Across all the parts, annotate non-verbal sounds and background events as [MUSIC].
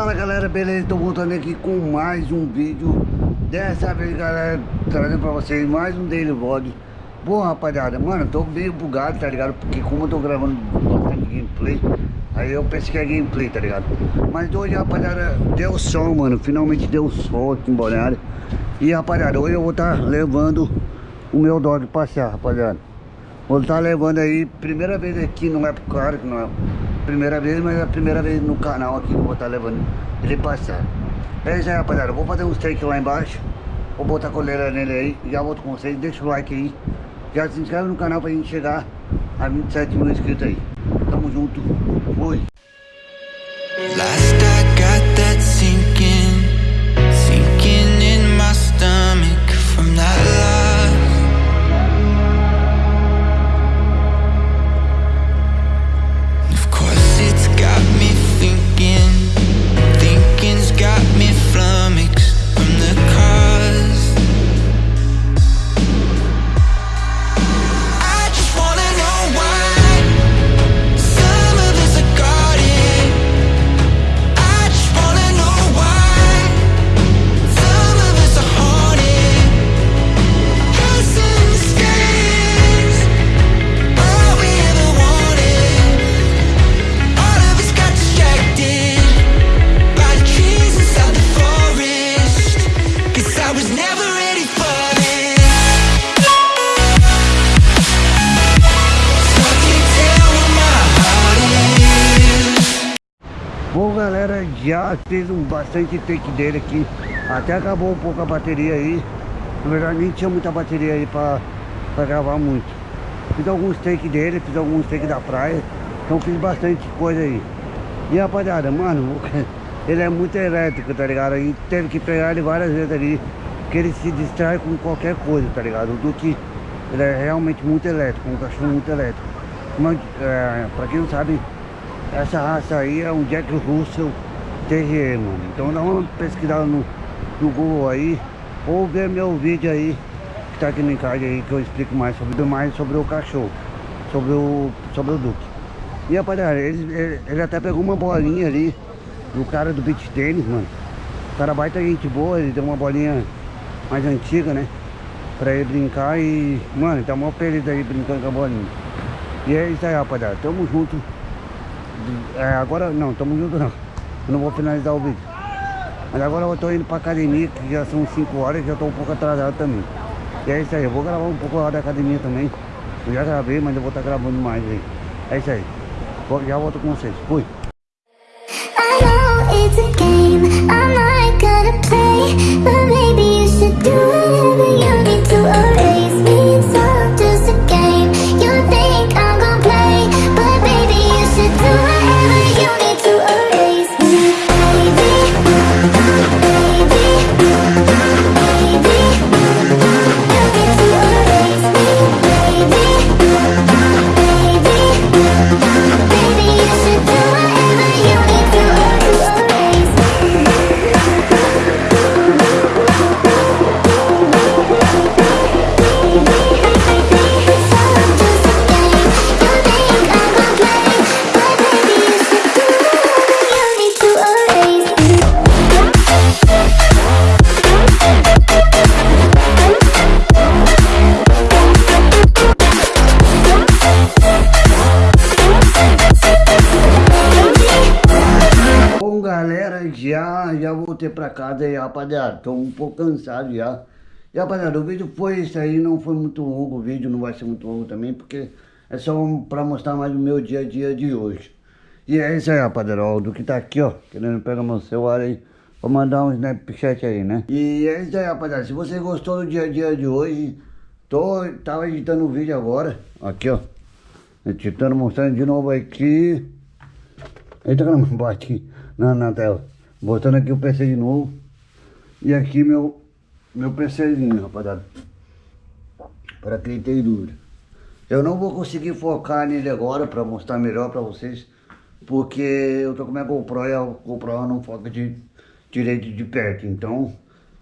Fala galera, beleza? Estou voltando aqui com mais um vídeo Dessa vez galera, trazendo pra vocês mais um Daily Vlog Bom rapaziada, mano, tô meio bugado, tá ligado? Porque como eu tô gravando bastante gameplay Aí eu pensei que é gameplay, tá ligado? Mas hoje rapaziada, deu sol mano Finalmente deu sol aqui em Balneário E rapaziada, hoje eu vou estar tá levando o meu dog passear, rapaziada Vou estar tá levando aí, primeira vez aqui, não é pro cara que não é primeira vez, mas é a primeira vez no canal aqui que eu vou estar levando ele passar. É isso aí, rapaziada. Eu vou fazer um steak lá embaixo. Vou botar a coleira nele aí. Já volto com vocês. Deixa o like aí. Já se inscreve no canal pra gente chegar a 27 mil inscritos aí. Tamo junto. Fui. Galera, já fez um bastante take dele aqui. Até acabou um pouco a bateria aí. Na verdade nem tinha muita bateria aí pra, pra gravar muito. Fiz alguns take dele, fiz alguns take da praia. Então fiz bastante coisa aí. E rapaziada, mano, [LAUGHS] ele é muito elétrico, tá ligado? E teve que pegar ele várias vezes ali Porque ele se distrai com qualquer coisa, tá ligado? O Duque, ele é realmente muito elétrico, um cachorro muito elétrico. Mas, é, pra quem não sabe essa raça aí é um Jack Russell Terrier, mano. Então dá uma pesquisada no, no Google aí. Ou ver meu vídeo aí, que tá aqui no card aí, que eu explico mais sobre, mais sobre o cachorro. Sobre o, sobre o Duque. E rapaziada, ele, ele, ele até pegou uma bolinha ali do cara do beach tênis, mano. O cara baita gente boa, ele deu uma bolinha mais antiga, né? Pra ele brincar e, mano, tá mó feliz aí brincando com a bolinha. E é isso aí, rapaziada. Tamo junto. É, agora não, tamo junto não. Eu não vou finalizar o vídeo. Mas agora eu tô indo pra academia, que já são 5 horas, já tô um pouco atrasado também. E é isso aí, eu vou gravar um pouco lá da academia também. Eu já gravei, mas eu vou estar tá gravando mais aí. É isso aí. Já volto com vocês. Fui. Já, já voltei pra casa aí, rapaziada. Tô um pouco cansado já. E rapaziada, o vídeo foi isso aí, não foi muito longo, o vídeo não vai ser muito longo também, porque é só pra mostrar mais o meu dia a dia de hoje. E é isso aí, rapaziada, ó, do que tá aqui, ó, querendo pegar meu celular aí, vou mandar um Snapchat aí, né? E é isso aí, rapaziada, se você gostou do dia a dia de hoje, tô, tava editando um vídeo agora, aqui, ó, editando, mostrando de novo aqui. Eita, caramba, bate aqui na, na tela. Botando aqui o PC de novo. E aqui meu, meu PCzinho, rapaziada. Para quem tem dúvida. Eu não vou conseguir focar nele agora para mostrar melhor para vocês. Porque eu tô com minha GoPro e a GoPro não foca de, direito de perto. Então,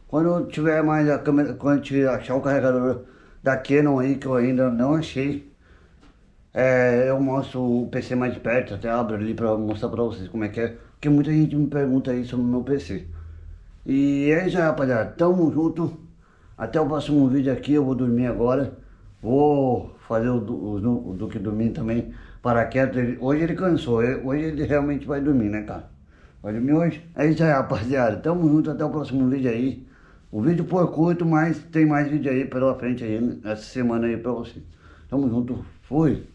quando eu tiver mais a câmera, quando eu achar o carregador da Canon aí, que eu ainda não achei. É, eu mostro o PC mais perto, até abro ali para mostrar para vocês como é que é Porque muita gente me pergunta aí sobre o meu PC. E é isso aí, rapaziada. Tamo junto. Até o próximo vídeo aqui. Eu vou dormir agora. Vou fazer o, o, o Duque dormir também. Paraquedas. Hoje ele cansou. Hoje ele realmente vai dormir, né, cara? Vai dormir hoje? É isso aí, rapaziada. Tamo junto. Até o próximo vídeo aí. O vídeo foi curto, mas tem mais vídeo aí pela frente aí. Essa semana aí pra você. Tamo junto. Fui.